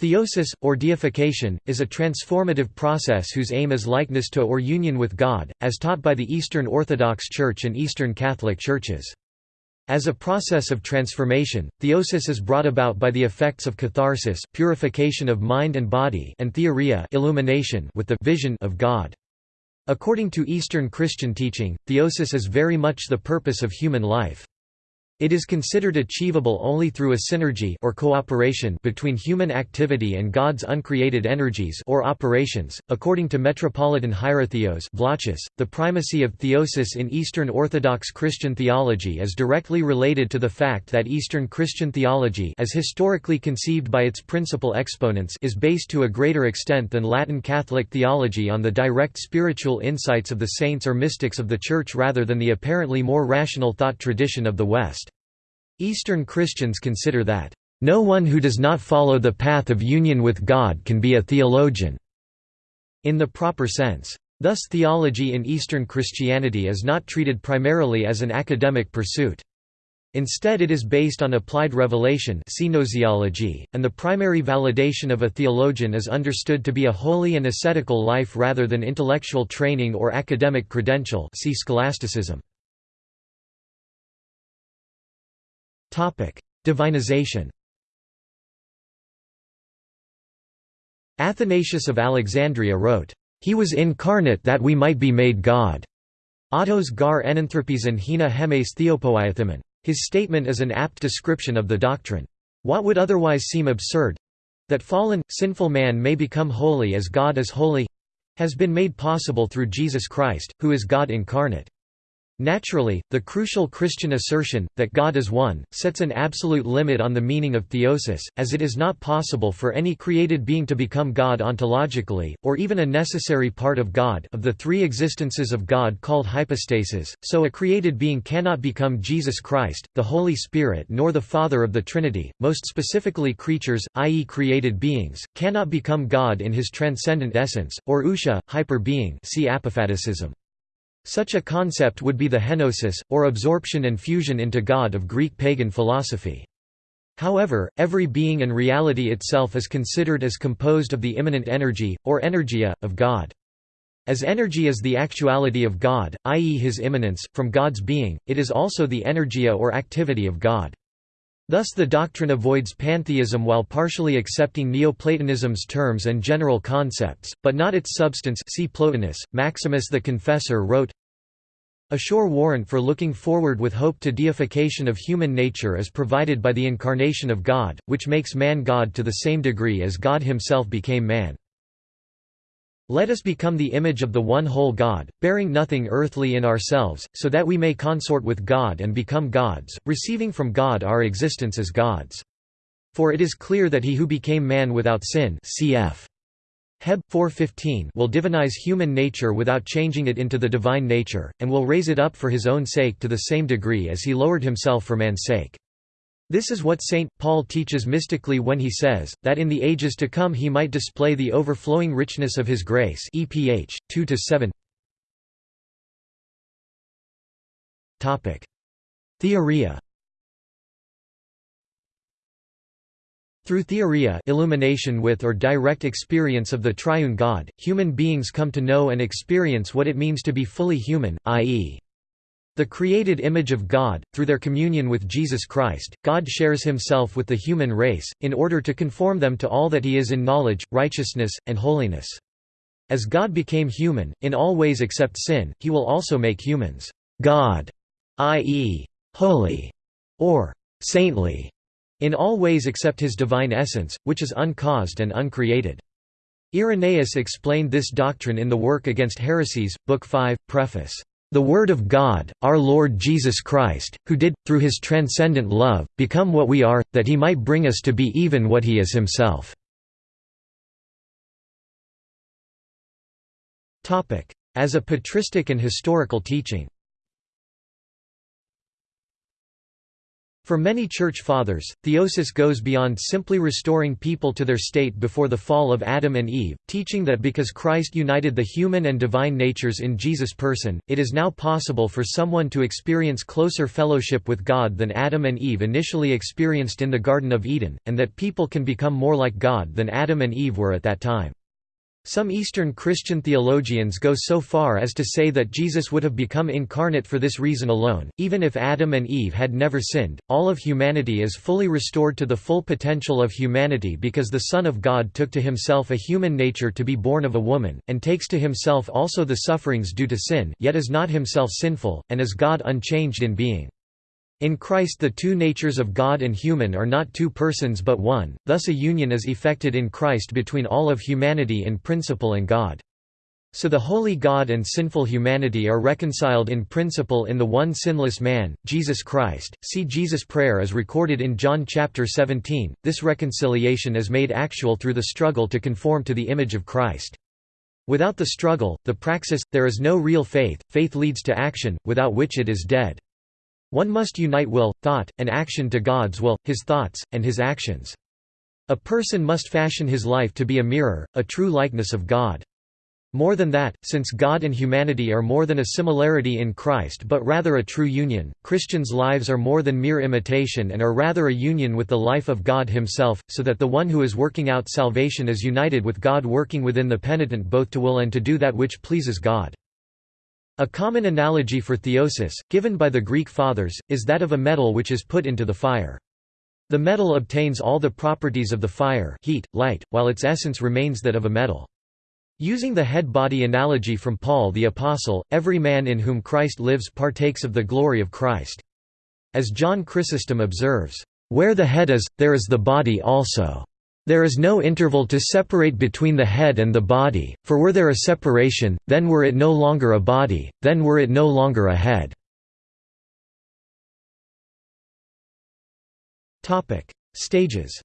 Theosis, or deification, is a transformative process whose aim is likeness to or union with God, as taught by the Eastern Orthodox Church and Eastern Catholic Churches. As a process of transformation, theosis is brought about by the effects of catharsis purification of mind and body and theoria illumination with the vision of God. According to Eastern Christian teaching, theosis is very much the purpose of human life. It is considered achievable only through a synergy or cooperation between human activity and God's uncreated energies or operations. According to Metropolitan Hierotheos Vlachos, the primacy of theosis in Eastern Orthodox Christian theology is directly related to the fact that Eastern Christian theology as historically conceived by its principal exponents is based to a greater extent than Latin Catholic theology on the direct spiritual insights of the saints or mystics of the Church rather than the apparently more rational thought tradition of the West. Eastern Christians consider that, "...no one who does not follow the path of union with God can be a theologian." in the proper sense. Thus theology in Eastern Christianity is not treated primarily as an academic pursuit. Instead it is based on applied revelation and the primary validation of a theologian is understood to be a holy and ascetical life rather than intellectual training or academic credential see scholasticism. Divinization Athanasius of Alexandria wrote, "...he was incarnate that we might be made God." Autos gar enanthropes and hina hemes theopoiathimen. His statement is an apt description of the doctrine. What would otherwise seem absurd—that fallen, sinful man may become holy as God is holy—has been made possible through Jesus Christ, who is God incarnate. Naturally, the crucial Christian assertion, that God is one, sets an absolute limit on the meaning of theosis, as it is not possible for any created being to become God ontologically, or even a necessary part of God of the three existences of God called hypostases, so a created being cannot become Jesus Christ, the Holy Spirit nor the Father of the Trinity, most specifically creatures, i.e. created beings, cannot become God in his transcendent essence, or ousia, hyper-being see apophaticism. Such a concept would be the henosis, or absorption and fusion into God of Greek pagan philosophy. However, every being and reality itself is considered as composed of the immanent energy, or energia, of God. As energy is the actuality of God, i.e. his immanence, from God's being, it is also the energia or activity of God. Thus the doctrine avoids pantheism while partially accepting Neoplatonism's terms and general concepts, but not its substance see Plotinus. Maximus the Confessor wrote, A sure warrant for looking forward with hope to deification of human nature is provided by the incarnation of God, which makes man God to the same degree as God himself became man. Let us become the image of the one whole God, bearing nothing earthly in ourselves, so that we may consort with God and become gods, receiving from God our existence as gods. For it is clear that he who became man without sin cf. Heb 4:15 will divinize human nature without changing it into the divine nature, and will raise it up for his own sake to the same degree as he lowered himself for man's sake. This is what St. Paul teaches mystically when he says, that in the ages to come he might display the overflowing richness of his grace EPH, 2–7 Theoria Through theoria illumination with or direct experience of the triune God, human beings come to know and experience what it means to be fully human, i.e. The created image of God, through their communion with Jesus Christ, God shares himself with the human race, in order to conform them to all that he is in knowledge, righteousness, and holiness. As God became human, in all ways except sin, he will also make humans God, i.e., holy, or saintly, in all ways except his divine essence, which is uncaused and uncreated. Irenaeus explained this doctrine in the work Against Heresies, Book 5, Preface. The Word of God, our Lord Jesus Christ, who did, through his transcendent love, become what we are, that he might bring us to be even what he is himself. As a patristic and historical teaching For many Church Fathers, theosis goes beyond simply restoring people to their state before the fall of Adam and Eve, teaching that because Christ united the human and divine natures in Jesus' person, it is now possible for someone to experience closer fellowship with God than Adam and Eve initially experienced in the Garden of Eden, and that people can become more like God than Adam and Eve were at that time. Some Eastern Christian theologians go so far as to say that Jesus would have become incarnate for this reason alone. Even if Adam and Eve had never sinned, all of humanity is fully restored to the full potential of humanity because the Son of God took to himself a human nature to be born of a woman, and takes to himself also the sufferings due to sin, yet is not himself sinful, and is God unchanged in being. In Christ the two natures of God and human are not two persons but one, thus a union is effected in Christ between all of humanity in principle and God. So the holy God and sinful humanity are reconciled in principle in the one sinless man, Jesus Christ. See Jesus' prayer as recorded in John chapter 17. This reconciliation is made actual through the struggle to conform to the image of Christ. Without the struggle, the praxis, there is no real faith. Faith leads to action, without which it is dead. One must unite will, thought, and action to God's will, his thoughts, and his actions. A person must fashion his life to be a mirror, a true likeness of God. More than that, since God and humanity are more than a similarity in Christ but rather a true union, Christians' lives are more than mere imitation and are rather a union with the life of God himself, so that the one who is working out salvation is united with God working within the penitent both to will and to do that which pleases God. A common analogy for theosis, given by the Greek Fathers, is that of a metal which is put into the fire. The metal obtains all the properties of the fire heat, light, while its essence remains that of a metal. Using the head-body analogy from Paul the Apostle, every man in whom Christ lives partakes of the glory of Christ. As John Chrysostom observes, "...where the head is, there is the body also." There is no interval to separate between the head and the body, for were there a separation, then were it no longer a body, then were it no longer a head. Stages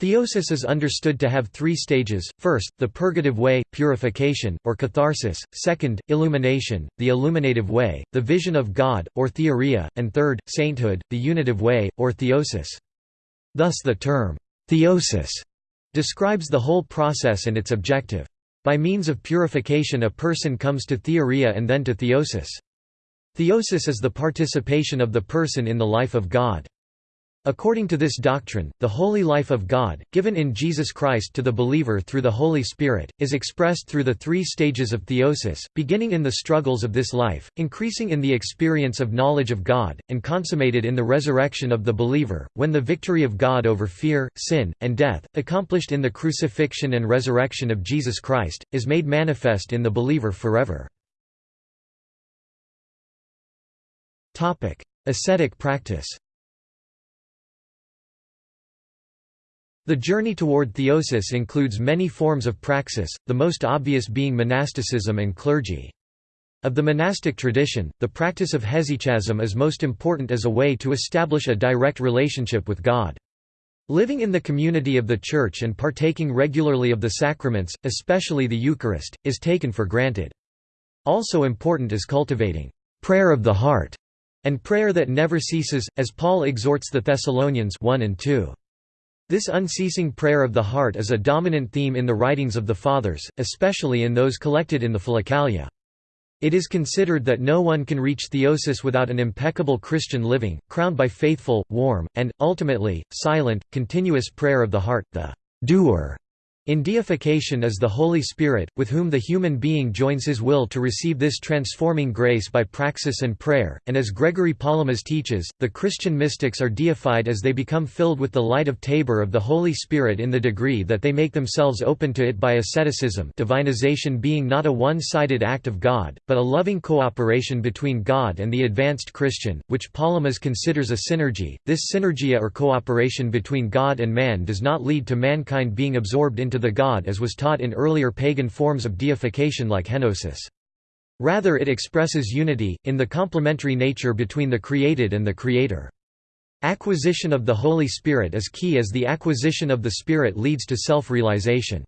Theosis is understood to have three stages, first, the purgative way, purification, or catharsis, second, illumination, the illuminative way, the vision of God, or theoria, and third, sainthood, the unitive way, or theosis. Thus the term, theosis, describes the whole process and its objective. By means of purification a person comes to theoria and then to theosis. Theosis is the participation of the person in the life of God. According to this doctrine, the holy life of God, given in Jesus Christ to the believer through the Holy Spirit, is expressed through the three stages of theosis, beginning in the struggles of this life, increasing in the experience of knowledge of God, and consummated in the resurrection of the believer, when the victory of God over fear, sin, and death, accomplished in the crucifixion and resurrection of Jesus Christ, is made manifest in the believer forever. Ascetic practice The journey toward theosis includes many forms of praxis, the most obvious being monasticism and clergy. Of the monastic tradition, the practice of hesychasm is most important as a way to establish a direct relationship with God. Living in the community of the Church and partaking regularly of the sacraments, especially the Eucharist, is taken for granted. Also important is cultivating prayer of the heart and prayer that never ceases, as Paul exhorts the Thessalonians 1 and 2. This unceasing prayer of the heart is a dominant theme in the writings of the Fathers, especially in those collected in the Philokalia. It is considered that no one can reach theosis without an impeccable Christian living, crowned by faithful, warm, and, ultimately, silent, continuous prayer of the heart, the doer in deification is the Holy Spirit, with whom the human being joins his will to receive this transforming grace by praxis and prayer, and as Gregory Palamas teaches, the Christian mystics are deified as they become filled with the light of Tabor of the Holy Spirit in the degree that they make themselves open to it by asceticism divinization being not a one-sided act of God, but a loving cooperation between God and the advanced Christian, which Palamas considers a synergy. This synergia or cooperation between God and man does not lead to mankind being absorbed into the god as was taught in earlier pagan forms of deification like henosis. Rather it expresses unity, in the complementary nature between the created and the Creator. Acquisition of the Holy Spirit is key as the acquisition of the Spirit leads to self-realization.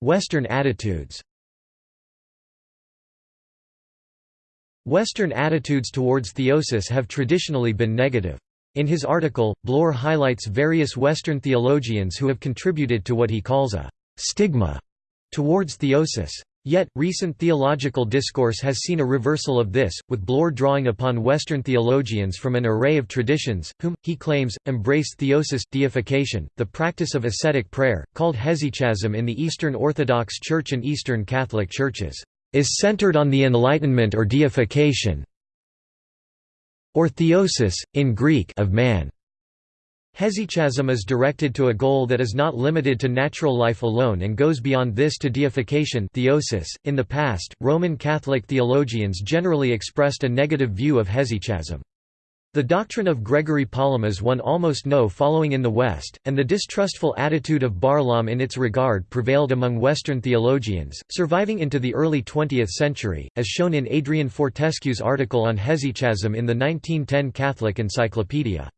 Western attitudes Western attitudes towards theosis have traditionally been negative. In his article, Bloor highlights various Western theologians who have contributed to what he calls a «stigma» towards theosis. Yet, recent theological discourse has seen a reversal of this, with Bloor drawing upon Western theologians from an array of traditions, whom, he claims, embrace theosis, deification, the practice of ascetic prayer, called hesychasm in the Eastern Orthodox Church and Eastern Catholic Churches, is centered on the Enlightenment or deification or theosis, in Greek of man. Hesychasm is directed to a goal that is not limited to natural life alone and goes beyond this to deification theosis. .In the past, Roman Catholic theologians generally expressed a negative view of hesychasm. The doctrine of Gregory Palamas won almost no following in the West, and the distrustful attitude of Barlaam in its regard prevailed among Western theologians, surviving into the early 20th century, as shown in Adrian Fortescue's article on hesychasm in the 1910 Catholic Encyclopedia.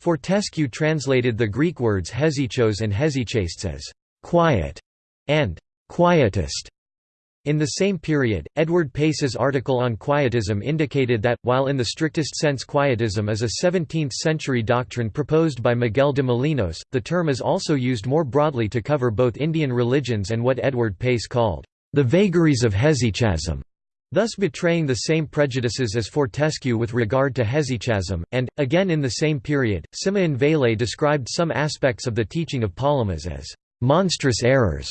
Fortescue translated the Greek words hesychos and hesychastes as quiet and quietist. In the same period, Edward Pace's article on Quietism indicated that, while in the strictest sense Quietism is a 17th-century doctrine proposed by Miguel de Molinos, the term is also used more broadly to cover both Indian religions and what Edward Pace called, "...the vagaries of hesychasm." thus betraying the same prejudices as Fortescue with regard to hesychasm, and, again in the same period, Simeon Vailhé described some aspects of the teaching of Palamas as «monstrous errors»,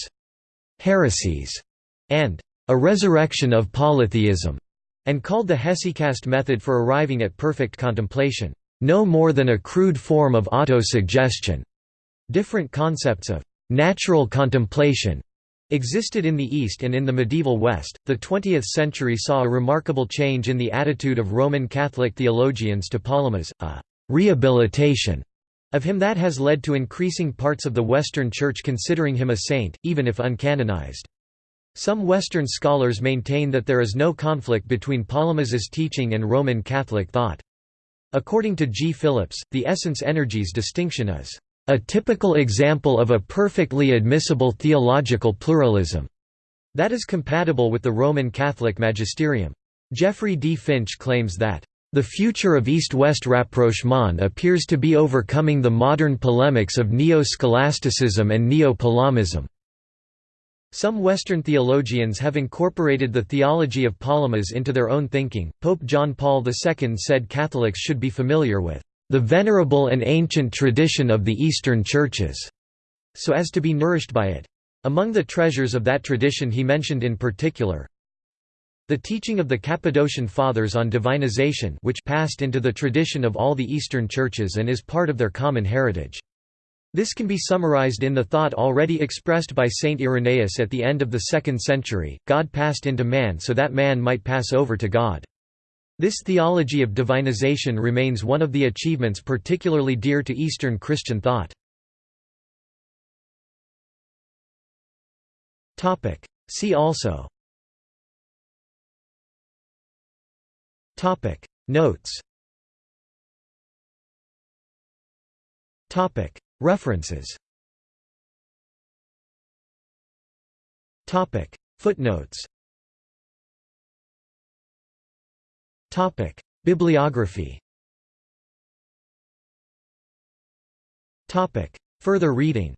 «heresies», and «a resurrection of polytheism», and called the hesychast method for arriving at perfect contemplation «no more than a crude form of auto-suggestion». Different concepts of «natural contemplation» existed in the East and in the medieval West. The 20th century saw a remarkable change in the attitude of Roman Catholic theologians to Palamas, a rehabilitation of him that has led to increasing parts of the Western Church considering him a saint, even if uncanonized. Some Western scholars maintain that there is no conflict between Palamas's teaching and Roman Catholic thought. According to G. Philips, the essence energies distinction is a typical example of a perfectly admissible theological pluralism that is compatible with the Roman Catholic magisterium. Jeffrey D. Finch claims that the future of East-West rapprochement appears to be overcoming the modern polemics of neo-scholasticism and neo-Palamism. Some Western theologians have incorporated the theology of Palamas into their own thinking. Pope John Paul II said Catholics should be familiar with the venerable and ancient tradition of the Eastern Churches, so as to be nourished by it. Among the treasures of that tradition he mentioned in particular, the teaching of the Cappadocian Fathers on divinization which passed into the tradition of all the Eastern churches and is part of their common heritage. This can be summarized in the thought already expressed by Saint Irenaeus at the end of the 2nd century, God passed into man so that man might pass over to God. This theology of divinization remains one of the achievements particularly dear to Eastern Christian thought. See also. Notes References. Footnotes. Topic: Bibliography. Topic: Further reading.